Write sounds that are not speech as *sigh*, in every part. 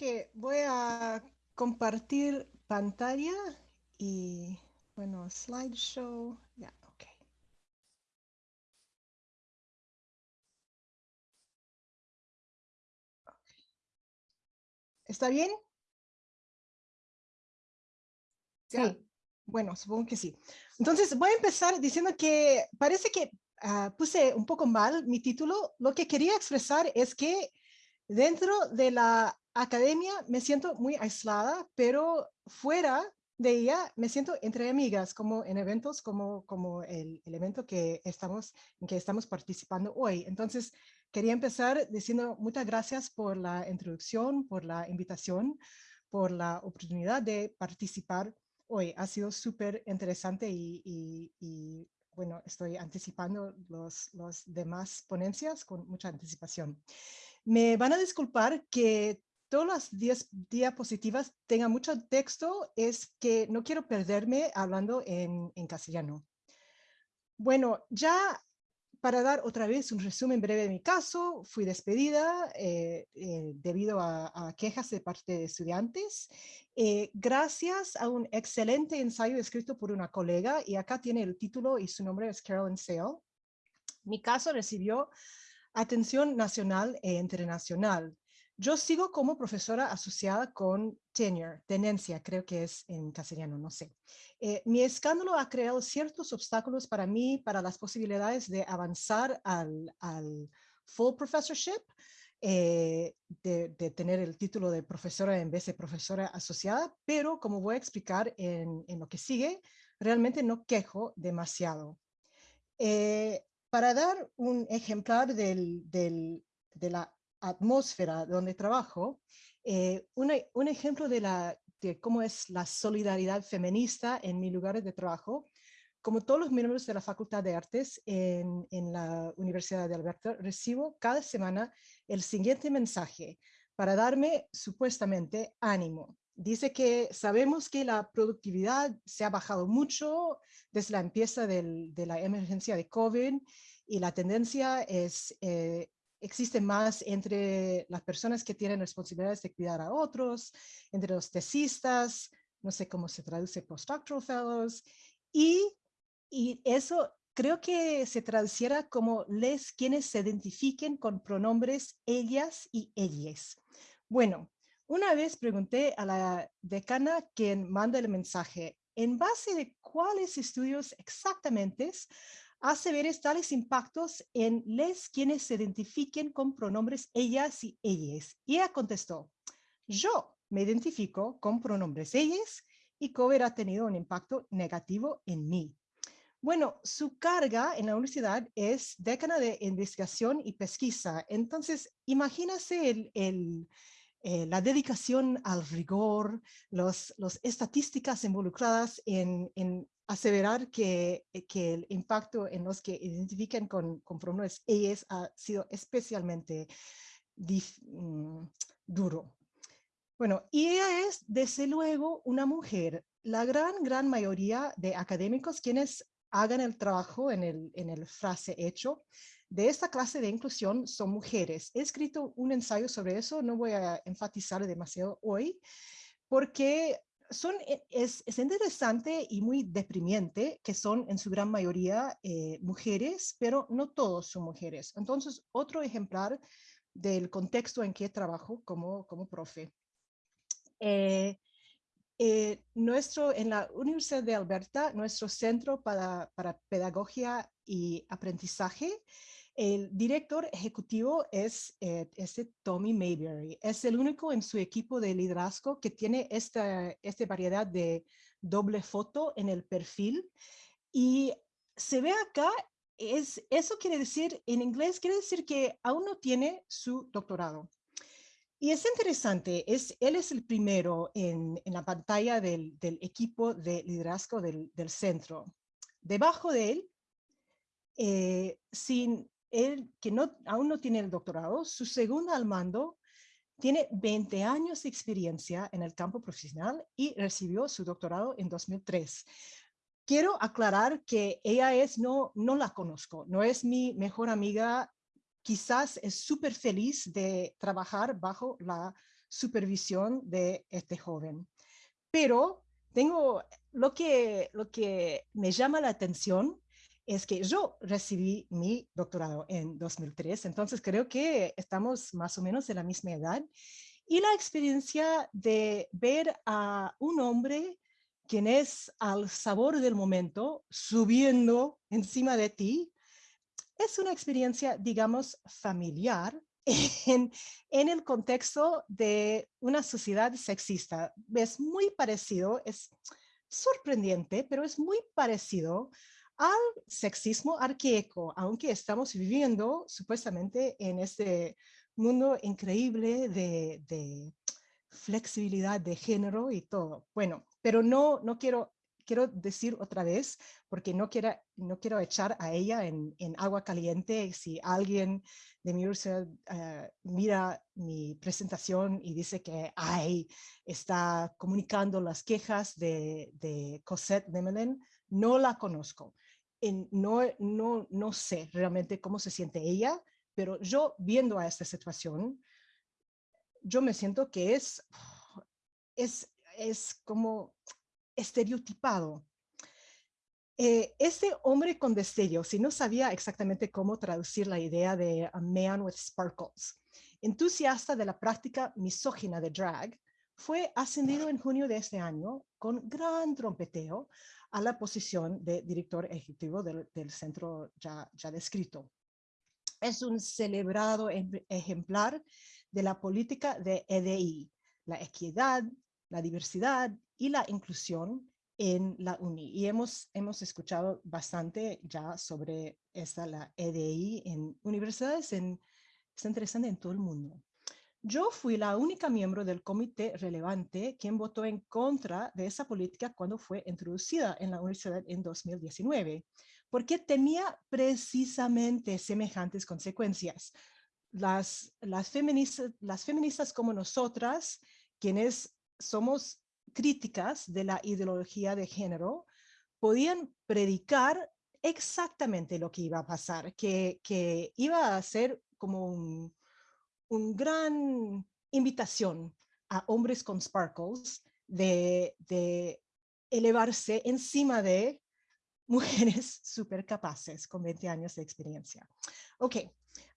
que voy a compartir pantalla y, bueno, slideshow. Ya, ok. ¿Está bien? Sí. Bueno, supongo que sí. Entonces, voy a empezar diciendo que parece que ah, puse un poco mal mi título. Lo que quería expresar es que dentro de la academia me siento muy aislada, pero fuera de ella me siento entre amigas, como en eventos como, como el, el evento que estamos, en que estamos participando hoy. Entonces, quería empezar diciendo muchas gracias por la introducción, por la invitación, por la oportunidad de participar hoy. Ha sido súper interesante y, y, bueno, estoy anticipando los, los demás ponencias con mucha anticipación. Me van a disculpar que todas las diapositivas tengan mucho texto, es que no quiero perderme hablando en, en castellano. Bueno, ya para dar otra vez un resumen breve de mi caso, fui despedida eh, eh, debido a, quejas de parte de estudiantes, eh, gracias a un excelente ensayo escrito por una colega, y acá tiene el título y su nombre es Carolyn Sale. Mi caso recibió atención nacional e internacional. Yo sigo como profesora asociada con tenure, tenencia, creo que es en castellano, no sé. Eh, mi escándalo ha creado ciertos obstáculos para mí, para las posibilidades de avanzar al, full professorship, eh, de, tener el título de profesora en vez de profesora asociada, pero como voy a explicar en, lo que sigue, realmente no quejo demasiado. Eh, para dar un ejemplar del, de la atmósfera donde trabajo, eh, un ejemplo de, la, de cómo es la solidaridad feminista en mi lugar de trabajo, como todos los miembros de la Facultad de Artes en, en, la Universidad de Alberta, recibo cada semana el siguiente mensaje para darme supuestamente ánimo. Dice que sabemos que la productividad se ha bajado mucho desde la empieza del, de la emergencia de COVID y la tendencia es eh, existe más entre las personas que tienen responsabilidades de cuidar a otros, entre los tesistas, no sé cómo se traduce postdoctoral fellows, y, y eso creo que se traduciera como les quienes se identifiquen con pronombres ellas y ellas. Bueno, una vez pregunté a la decana quien manda el mensaje, en base de cuáles estudios exactamente hace ver tales impactos en les quienes se identifiquen con pronombres ellas y ellas. Y ella contestó, yo me identifico con pronombres ellas y Cover ha tenido un impacto negativo en mí. Bueno, su carga en la universidad es decana de investigación y pesquisa. Entonces, imagínase el, eh, la dedicación al rigor, las estadísticas involucradas en aseverar que, eh, que, el impacto en los que identifican con, con pronombres ellas ha sido especialmente mm, duro. Bueno, y ella es, desde luego, una mujer. La gran, gran mayoría de académicos quienes hagan el trabajo en el, en el frase hecho de esta clase de inclusión son mujeres. He escrito un ensayo sobre eso, no voy a enfatizar demasiado hoy, porque son, e, es, es, interesante y muy deprimiente que son en su gran mayoría eh, mujeres, pero no todos son mujeres. Entonces, otro ejemplar del contexto en que trabajo como, como profe. Eh, eh, nuestro, en la Universidad de Alberta, nuestro centro para, para pedagogía y aprendizaje el director ejecutivo es este Tommy Mayberry. Es el único en su equipo de liderazgo que tiene esta, esta variedad de doble foto en el perfil. Y se ve acá, es, eso quiere decir, en inglés quiere decir que aún no tiene su doctorado. Y es interesante, es, él es el primero en, en la pantalla del, del, equipo de liderazgo del, del centro. Debajo de él, eh, sin él, que no, aún no tiene el doctorado, su segundo al mando tiene 20 años de experiencia en el campo profesional y recibió su doctorado en 2003. Quiero aclarar que ella es, no, no la conozco, no es mi mejor amiga, quizás es súper feliz de trabajar bajo la supervisión de este joven. Pero tengo lo que, lo que me llama la atención es que yo recibí mi doctorado en 2003, entonces creo que estamos más o menos de la misma edad. Y la experiencia de ver a un hombre quien es al sabor del momento subiendo encima de ti, es una experiencia, digamos, familiar *laughs* en, en, el contexto de una sociedad sexista. Es muy parecido, es sorprendente, pero es muy parecido al sexismo arquaico, aunque estamos viviendo supuestamente en este mundo increíble de, flexibilidad de género y todo. Bueno, pero no, no quiero quiero decir otra vez, porque no quiero, no quiero echar a ella en, agua caliente si alguien de mi universidad uh, mira mi presentación y dice que ay, está comunicando las quejas de, de Cosette Demelen, no la conozco. En, no, no, no sé realmente cómo se siente ella, pero yo viendo a esta situación, yo me siento que es, es, es como estereotipado. Eh, este hombre con destello, si no sabía exactamente cómo traducir la idea de a man with sparkles, entusiasta de la práctica misógina de drag, fue ascendido en junio de este año con gran trompeteo a la posición de director ejecutivo del, del centro ya, ya descrito. Es un celebrado ejemplar de la política de EDI, la equidad, la diversidad y la inclusión en la UNI. Y hemos, hemos escuchado bastante ya sobre esta, la EDI en universidades, en, está interesante en todo el mundo. Yo fui la única miembro del comité relevante quien votó en contra de esa política cuando fue introducida en la universidad en 2019, porque temía precisamente semejantes consecuencias. Las, las, feministas, las feministas como nosotras, quienes somos críticas de la ideología de género podían predicar exactamente lo que iba a pasar, que, que iba a ser como un, un, gran invitación a hombres con sparkles de, de elevarse encima de mujeres *laughs* súper capaces con 20 años de experiencia. Ok,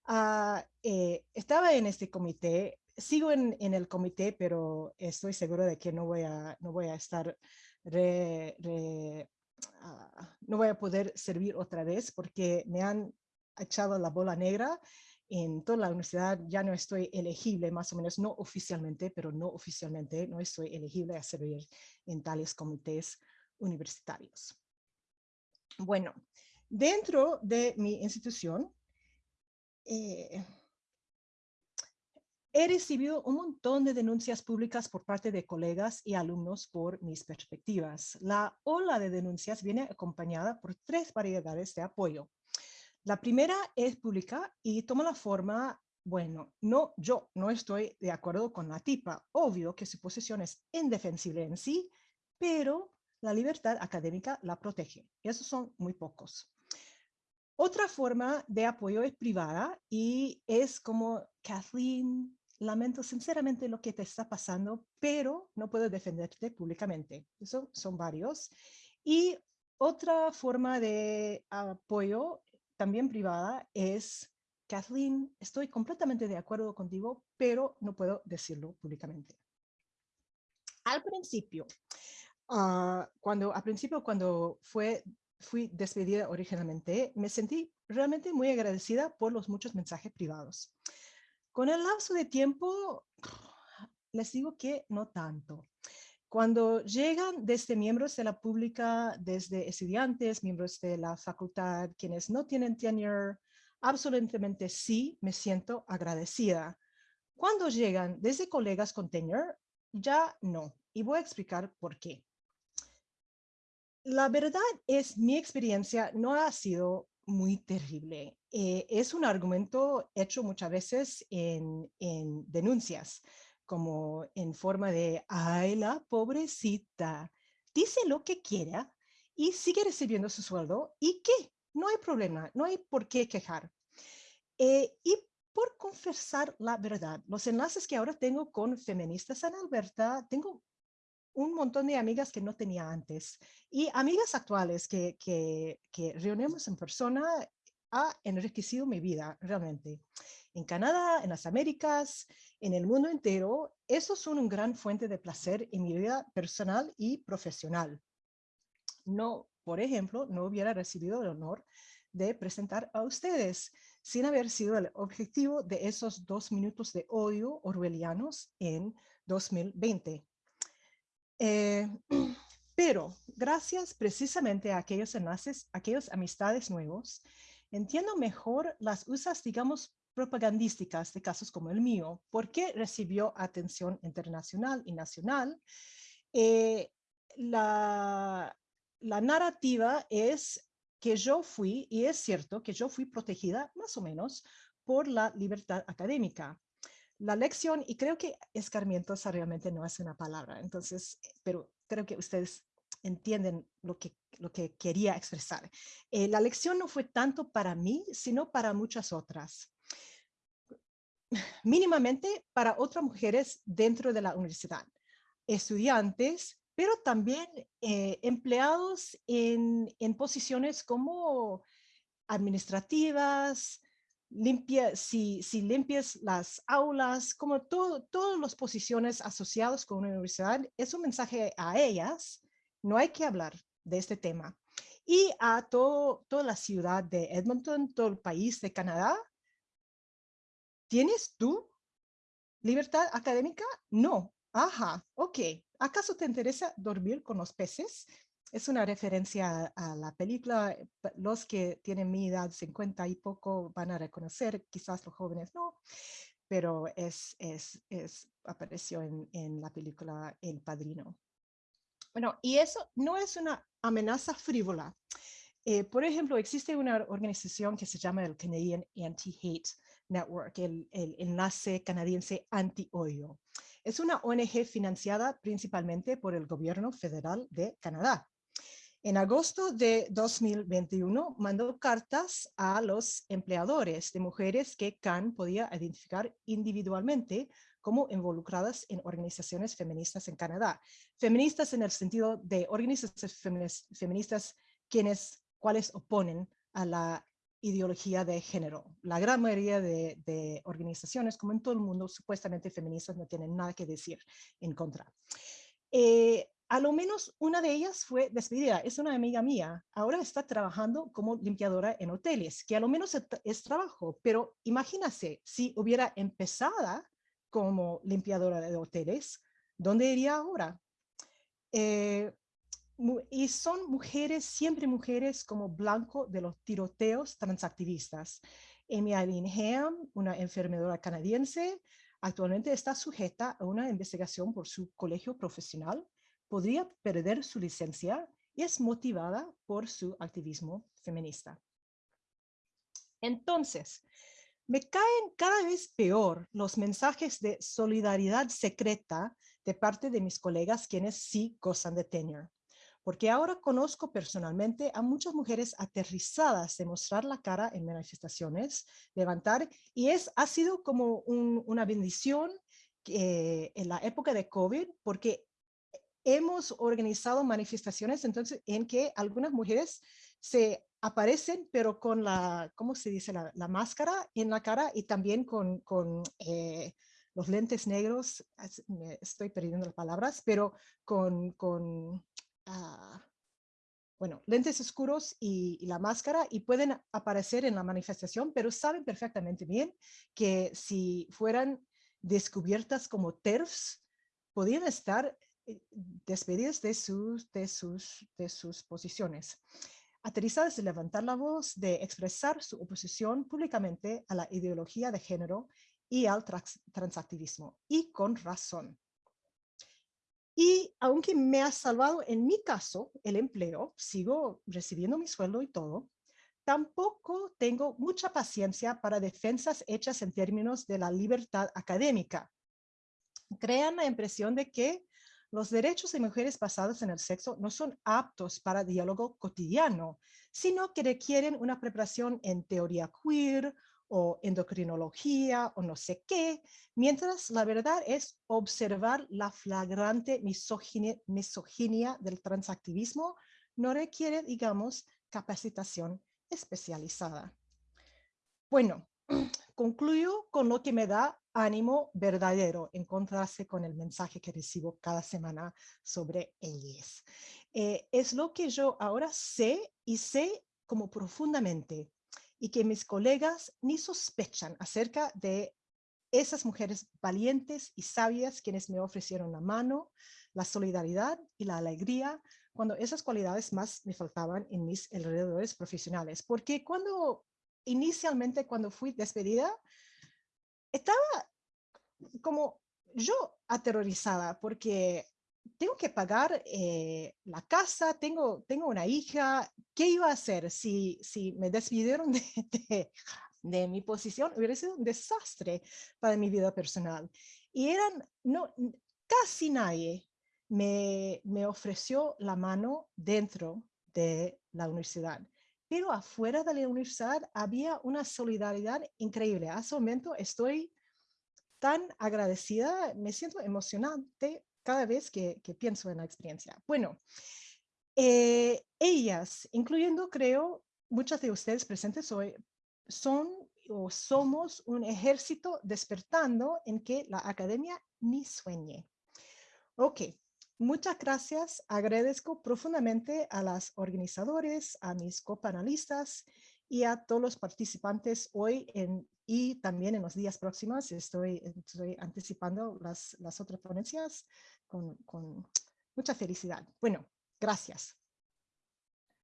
uh, eh, estaba en este comité sigo en, en, el comité, pero estoy seguro de que no voy a, no voy a estar, re, re, uh, no voy a poder servir otra vez porque me han echado la bola negra en toda la universidad, ya no estoy elegible, más o menos, no oficialmente, pero no oficialmente, no estoy elegible a servir en tales comités universitarios. Bueno, dentro de mi institución, eh, He recibido un montón de denuncias públicas por parte de colegas y alumnos por mis perspectivas. La ola de denuncias viene acompañada por tres variedades de apoyo. La primera es pública y toma la forma, bueno, no, yo no estoy de acuerdo con la tipa. Obvio que su posición es indefensible en sí, pero la libertad académica la protege. Esos son muy pocos. Otra forma de apoyo es privada y es como Kathleen lamento sinceramente lo que te está pasando, pero no puedo defenderte públicamente. Eso son varios. Y otra forma de apoyo, también privada, es, Kathleen, estoy completamente de acuerdo contigo, pero no puedo decirlo públicamente. Al principio, uh, cuando, al principio cuando fue, fui despedida originalmente, me sentí realmente muy agradecida por los muchos mensajes privados. Con el lapso de tiempo, les digo que no tanto. Cuando llegan desde miembros de la pública, desde estudiantes, miembros de la facultad, quienes no tienen tenure, absolutamente sí me siento agradecida. Cuando llegan desde colegas con tenure, ya no. Y voy a explicar por qué. La verdad es mi experiencia no ha sido muy terrible. Eh, es un argumento hecho muchas veces en, en, denuncias, como en forma de, ay, la pobrecita, dice lo que quiera y sigue recibiendo su sueldo y qué, no hay problema, no hay por qué quejar. Eh, y por confesar la verdad. Los enlaces que ahora tengo con Feministas en Alberta, tengo un montón de amigas que no tenía antes y amigas actuales que, que, que reunimos en persona ha enriquecido mi vida realmente. En Canadá, en las Américas, en el mundo entero, esos son una gran fuente de placer en mi vida personal y profesional. No, por ejemplo, no hubiera recibido el honor de presentar a ustedes sin haber sido el objetivo de esos dos minutos de odio orwellianos en 2020. Eh, *clears throat* pero gracias precisamente a aquellos enlaces, aquellas amistades nuevos, entiendo mejor las usas, digamos, propagandísticas de casos como el mío, porque recibió atención internacional y nacional. Eh, la, la narrativa es que yo fui, y es cierto que yo fui protegida más o menos por la libertad académica la lección, y creo que escarmientosa realmente no es una palabra, entonces, pero creo que ustedes entienden lo que, lo que quería expresar. Eh, la lección no fue tanto para mí, sino para muchas otras. Mínimamente para otras mujeres dentro de la universidad, estudiantes, pero también eh, empleados en, en posiciones como administrativas, limpia, si, si limpias las aulas, como todo, todas las posiciones asociadas con una universidad, es un mensaje a ellas, no hay que hablar de este tema. Y a todo, toda la ciudad de Edmonton, todo el país de Canadá, ¿tienes tú libertad académica? No. Ajá, ok. ¿Acaso te interesa dormir con los peces? Es una referencia a la película. Los que tienen mi edad, 50 y poco, van a reconocer, quizás los jóvenes no, pero es, es, es apareció en, en la película El Padrino. Bueno, y eso no es una amenaza frívola. Eh, por ejemplo, existe una organización que se llama el Canadian Anti-Hate Network, el, el, enlace canadiense anti-odio. Es una ONG financiada principalmente por el gobierno federal de Canadá. En agosto de 2021 mandó cartas a los empleadores de mujeres que CAN podía identificar individualmente como involucradas en organizaciones feministas en Canadá. Feministas en el sentido de organizaciones feministas quienes, cuales oponen a la ideología de género. La gran mayoría de, organizaciones, como en todo el mundo, supuestamente feministas no tienen nada que decir en contra. Eh, a lo menos una de ellas fue despedida. Es una amiga mía. Ahora está trabajando como limpiadora en hoteles, que a lo menos es, trabajo. Pero imagínase, si hubiera empezado como limpiadora de hoteles, ¿dónde iría ahora? Eh, y son mujeres, siempre mujeres como blanco de los tiroteos transactivistas. Amy Eileen Ham, una enfermedora canadiense, actualmente está sujeta a una investigación por su colegio profesional podría perder su licencia y es motivada por su activismo feminista. Entonces, me caen cada vez peor los mensajes de solidaridad secreta de parte de mis colegas quienes sí gozan de tenure. Porque ahora conozco personalmente a muchas mujeres aterrizadas de mostrar la cara en manifestaciones, levantar, y es, ha sido como una bendición eh, en la época de COVID, porque hemos organizado manifestaciones entonces en que algunas mujeres se aparecen, pero con la, ¿cómo se dice? La, máscara en la cara y también con, con eh, los lentes negros, estoy perdiendo las palabras, pero con, con ah, bueno, lentes oscuros y, y, la máscara y pueden aparecer en la manifestación, pero saben perfectamente bien que si fueran descubiertas como TERFs, podían estar eh, despedidas de sus, de sus, de sus posiciones. Aterrizadas de levantar la voz, de expresar su oposición públicamente a la ideología de género y al transactivismo, y con razón. Y aunque me ha salvado en mi caso el empleo, sigo recibiendo mi sueldo y todo, tampoco tengo mucha paciencia para defensas hechas en términos de la libertad académica. Crean la impresión de que los derechos de mujeres basados en el sexo no son aptos para diálogo cotidiano, sino que requieren una preparación en teoría queer o endocrinología o no sé qué, mientras la verdad es observar la flagrante misoginia, misoginia del transactivismo no requiere, digamos, capacitación especializada. Bueno, *clears throat* concluyo con lo que me da ánimo verdadero, encontrarse con el mensaje que recibo cada semana sobre ellas. Eh, es lo que yo ahora sé y sé como profundamente y que mis colegas ni sospechan acerca de esas mujeres valientes y sabias quienes me ofrecieron la mano, la solidaridad y la alegría cuando esas cualidades más me faltaban en mis alrededores profesionales. Porque cuando inicialmente cuando fui despedida, estaba como yo aterrorizada porque tengo que pagar eh, la casa, tengo, tengo una hija, ¿qué iba a hacer si, si me despidieron *laughs* de, de, mi posición? Hubiera sido un desastre para mi vida personal. Y eran, no, casi nadie me, me ofreció la mano dentro de la universidad. Pero afuera de la universidad había una solidaridad increíble. A ese momento estoy tan agradecida, me siento emocionante cada vez que, pienso en la experiencia. Bueno, eh, ellas, incluyendo creo muchas de ustedes presentes hoy, son o somos un ejército despertando en que la academia ni sueñe. Ok, muchas gracias. Agradezco profundamente a las organizadores, a mis copanelistas y a todos los participantes hoy y también en los días próximos. Estoy, estoy anticipando las, las otras ponencias con, con mucha felicidad. Bueno, gracias.